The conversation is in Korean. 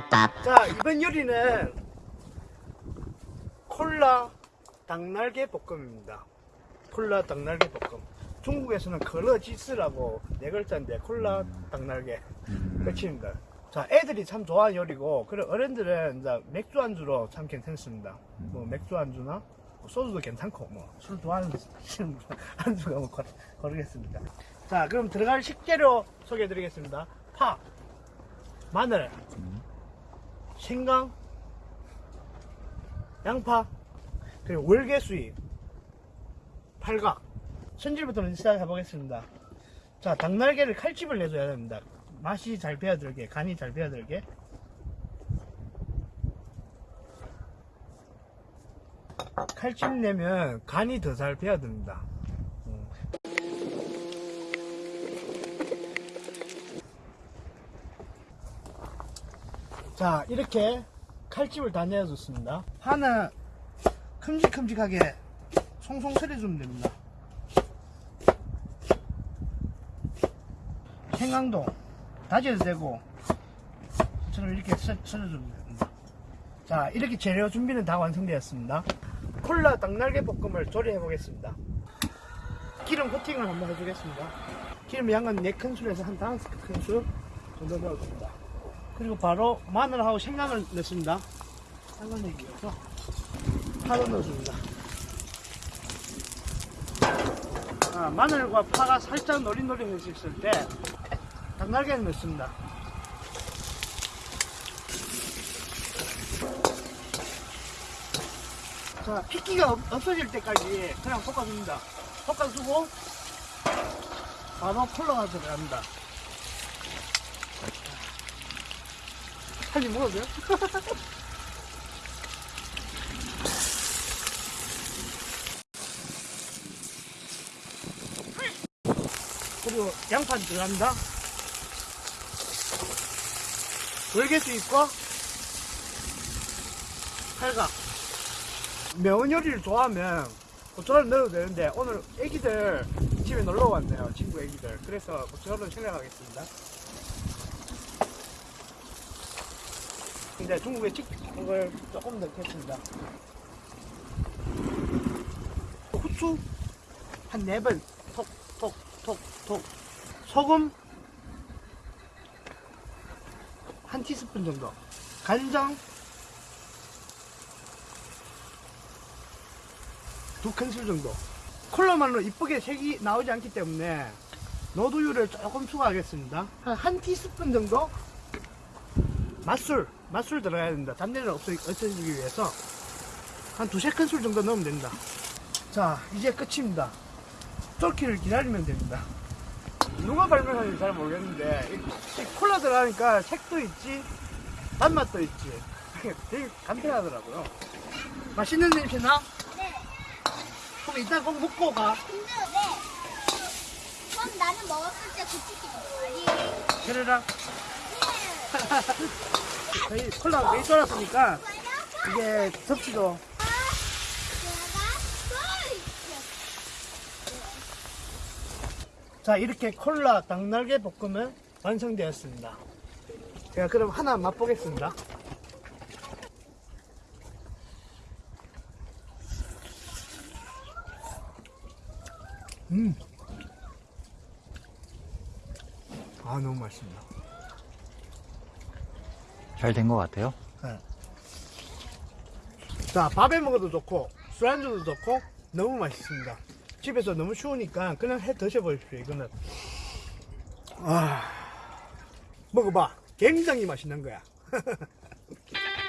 비빔밥. 자 이번 요리는 콜라 닭날개 볶음입니다. 콜라 닭날개 볶음. 중국에서는 걸러지스라고 네 글자인데 콜라 닭날개 끝입니다. 자 애들이 참 좋아하는 요리고 그리고 어른들은 이제 맥주 안주로 참 괜찮습니다. 뭐 맥주 안주나 뭐 소주도 괜찮고 뭐 술 좋아하는 안주가 뭐 걸- 거르겠습니다. 자 그럼 들어갈 식재료 소개해 드리겠습니다. 파 마늘 생강 양파 그리고 월계수잎 팔각. 손질부터 시작해 보겠습니다. 자 닭날개를 칼집을 내줘야 됩니다. 맛이 잘 배어들게 간이 잘 배어들게. 칼집 내면 간이 더 잘 배어듭니다 음. 자 이렇게 칼집을 다 내어줬습니다. 파는 큼직큼직하게 송송 썰어주면 됩니다. 생강도 다져도 되고 저를 이렇게 썰, 썰어주면 됩니다. 자 이렇게 재료 준비는 다 완성되었습니다. 콜라 닭날개 볶음을 조리해 보겠습니다. 기름 코팅을 한번 해주겠습니다. 기름 양은 4큰술에서 한 5큰술 정도 넣어줍니다 그리고 바로 마늘하고 생강을 넣습니다. 생강 내기 위해서 파도 넣어줍니다. 아, 마늘과 파가 살짝 노릇노릇해졌을 때 닭날개를 넣습니다. 자 핏기가 없- 없어질 때까지 그냥 볶아줍니다. 볶아주고 바로 콜라가 들어갑니다 한입 먹어도 돼요? 그리고 양파 들어갑니다. 월계수 있고 팔각. 매운 요리를 좋아하면 고춧가루 넣어도 되는데 오늘 애기들 집에 놀러 왔네요. 친구 애기들. 그래서 고춧가루는 생략하겠습니다. 근데 중국에 찍은 걸 조금 넣겠습니다. 후추 한 4번 톡, 톡, 톡, 톡. 소금 한 티스푼 정도. 간장 두 큰술 정도. 콜라만으로 이쁘게 색이 나오지 않기 때문에 노두유를 조금 추가하겠습니다. 한, 한 티스푼 정도 맛술, 맛술 들어가야 됩니다. 단내를 없애, 없애주기 위해서 한 두세 큰술 정도 넣으면 됩니다. 자, 이제 끝입니다. 쫄기를 기다리면 됩니다. 누가 발명하는지 잘 모르겠는데, 이, 이 콜라 들어가니까 색도 있지, 단맛도 있지. 되게 간편하더라고요. 맛있는 냄새 나? 네. 그럼 이따 꼭 먹고 가. 근데 네. 그럼 나는 먹었을 때 그치기가 아니. 그래라. 저희 콜라 메이 쫄았으니까, 이게 접시도. 자 이렇게 콜라 닭날개 볶음은 완성되었습니다. 제가 그럼 하나 맛보겠습니다. 음. 아 너무 맛있습니다 잘 된 것 같아요. 네. 자 밥에 먹어도 좋고 술안주도 좋고 너무 맛있습니다 집에서 너무 추우니까 그냥 해 드셔보십시오 이거는 아 먹어봐 굉장히 맛있는 거야